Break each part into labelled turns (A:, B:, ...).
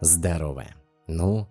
A: Здорово. Ну,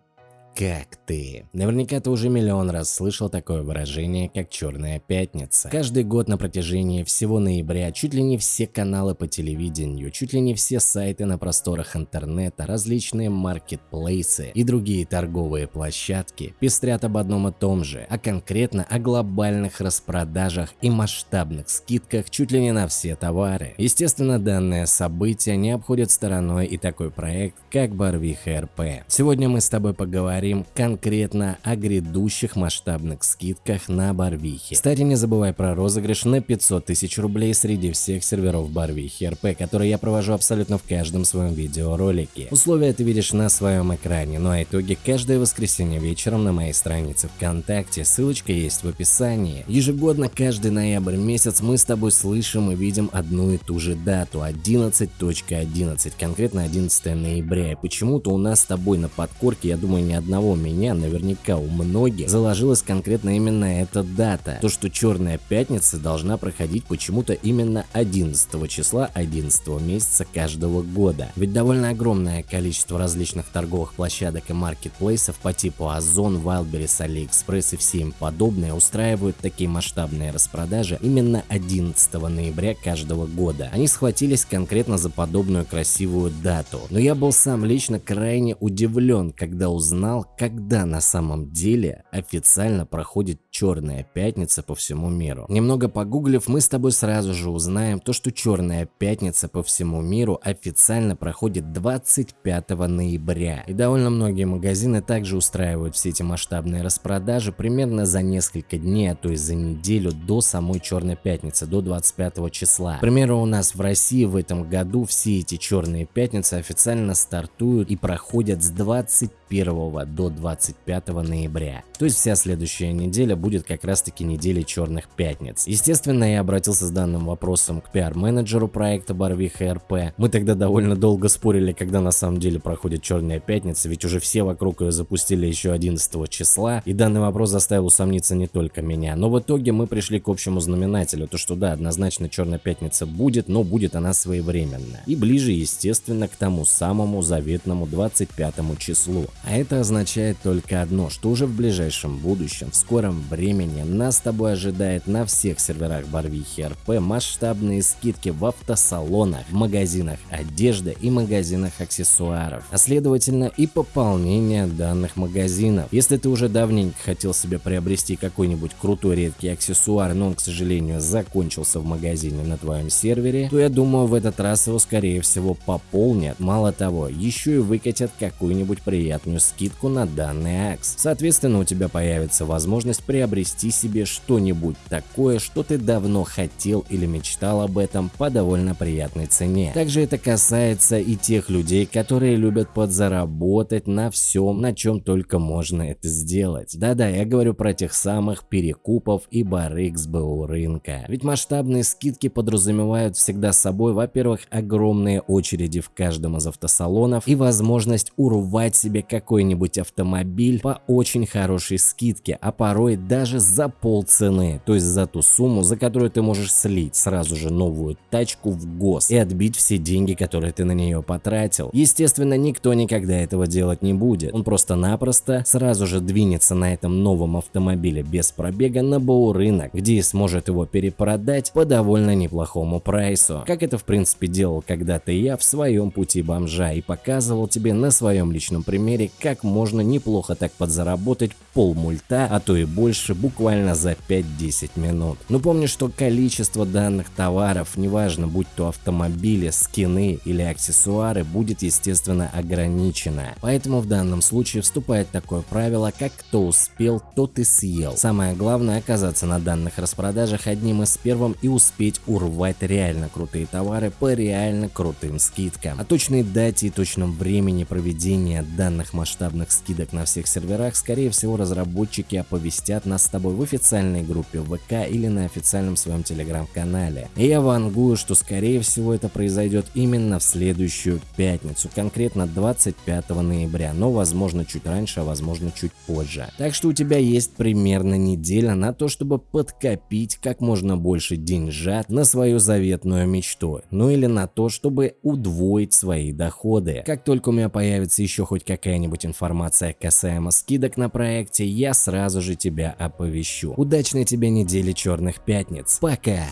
A: как ты? Наверняка ты уже миллион раз слышал такое выражение, как «Черная пятница». Каждый год на протяжении всего ноября чуть ли не все каналы по телевидению, чуть ли не все сайты на просторах интернета, различные маркетплейсы и другие торговые площадки пестрят об одном и том же, а конкретно о глобальных распродажах и масштабных скидках чуть ли не на все товары. Естественно, данное событие не обходит стороной и такой проект, как Барвиха РП. Сегодня мы с тобой поговорим поговорим конкретно о грядущих масштабных скидках на Барвихе. Кстати, не забывай про розыгрыш на 500 тысяч рублей среди всех серверов Барвихи РП, который я провожу абсолютно в каждом своем видеоролике. Условия ты видишь на своем экране, ну а итоги каждое воскресенье вечером на моей странице ВКонтакте, ссылочка есть в описании. Ежегодно каждый ноябрь месяц мы с тобой слышим и видим одну и ту же дату 11.11, .11, конкретно 11 ноября. И почему-то у нас с тобой на подкорке, я думаю, не одна одного меня, наверняка у многих, заложилась конкретно именно эта дата. То, что Черная Пятница должна проходить почему-то именно 11 числа 11 месяца каждого года. Ведь довольно огромное количество различных торговых площадок и маркетплейсов по типу Озон, Wildberries, AliExpress и все им подобные устраивают такие масштабные распродажи именно 11 ноября каждого года. Они схватились конкретно за подобную красивую дату. Но я был сам лично крайне удивлен, когда узнал, когда на самом деле официально проходит Черная Пятница по всему миру. Немного погуглив, мы с тобой сразу же узнаем то, что Черная Пятница по всему миру официально проходит 25 ноября. И довольно многие магазины также устраивают все эти масштабные распродажи примерно за несколько дней, а то и за неделю до самой Черной Пятницы, до 25 числа. К примеру, у нас в России в этом году все эти Черные Пятницы официально стартуют и проходят с 21 до 25 ноября. То есть вся следующая неделя будет как раз таки неделей черных пятниц. Естественно, я обратился с данным вопросом к пиар-менеджеру проекта Барвиха РП. Мы тогда довольно долго спорили, когда на самом деле проходит черная пятница, ведь уже все вокруг ее запустили еще 11 числа, и данный вопрос заставил усомниться не только меня. Но в итоге мы пришли к общему знаменателю, то что да, однозначно черная пятница будет, но будет она своевременно. И ближе, естественно, к тому самому заветному 25 числу. А это означает только одно, что уже в ближайшем будущем, в скором времени нас с тобой ожидает на всех серверах Барвихи РП масштабные скидки в автосалонах, магазинах одежды и магазинах аксессуаров, а следовательно и пополнение данных магазинов. Если ты уже давненько хотел себе приобрести какой-нибудь крутой редкий аксессуар, но он, к сожалению, закончился в магазине на твоем сервере, то я думаю в этот раз его скорее всего пополнят. Мало того, еще и выкатят какую-нибудь приятную скидку на данный акс. Соответственно, у тебя появится возможность приобрести себе что-нибудь такое, что ты давно хотел или мечтал об этом по довольно приятной цене. Также это касается и тех людей, которые любят подзаработать на всем, на чем только можно это сделать. Да-да, я говорю про тех самых перекупов и барыг с БУ рынка. Ведь масштабные скидки подразумевают всегда собой, во-первых, огромные очереди в каждом из автосалонов и возможность урвать себе какой-нибудь автомобиль по очень хорошей скидке, а порой даже за полцены, то есть за ту сумму, за которую ты можешь слить сразу же новую тачку в ГОС и отбить все деньги, которые ты на нее потратил. Естественно, никто никогда этого делать не будет. Он просто-напросто сразу же двинется на этом новом автомобиле без пробега на БУ рынок, где и сможет его перепродать по довольно неплохому прайсу. Как это в принципе делал когда-то я в своем пути бомжа и показывал тебе на своем личном примере, как можно неплохо так подзаработать пол мульта, а то и больше буквально за 5-10 минут. Но помни, что количество данных товаров, неважно будь то автомобили, скины или аксессуары, будет естественно ограничено. Поэтому в данном случае вступает такое правило, как кто успел, тот и съел. Самое главное оказаться на данных распродажах одним из первым и успеть урвать реально крутые товары по реально крутым скидкам. О точной дате и точном времени проведения данных масштабных скидок на всех серверах, скорее всего разработчики оповестят нас с тобой в официальной группе ВК или на официальном своем телеграм-канале. Я вангую, что скорее всего это произойдет именно в следующую пятницу, конкретно 25 ноября, но возможно чуть раньше, а возможно чуть позже. Так что у тебя есть примерно неделя на то, чтобы подкопить как можно больше деньжат на свою заветную мечту, ну или на то, чтобы удвоить свои доходы. Как только у меня появится еще хоть какая-нибудь информация касаемо скидок на проекте, я сразу же тебя оповещу. Удачной тебе недели черных пятниц. Пока!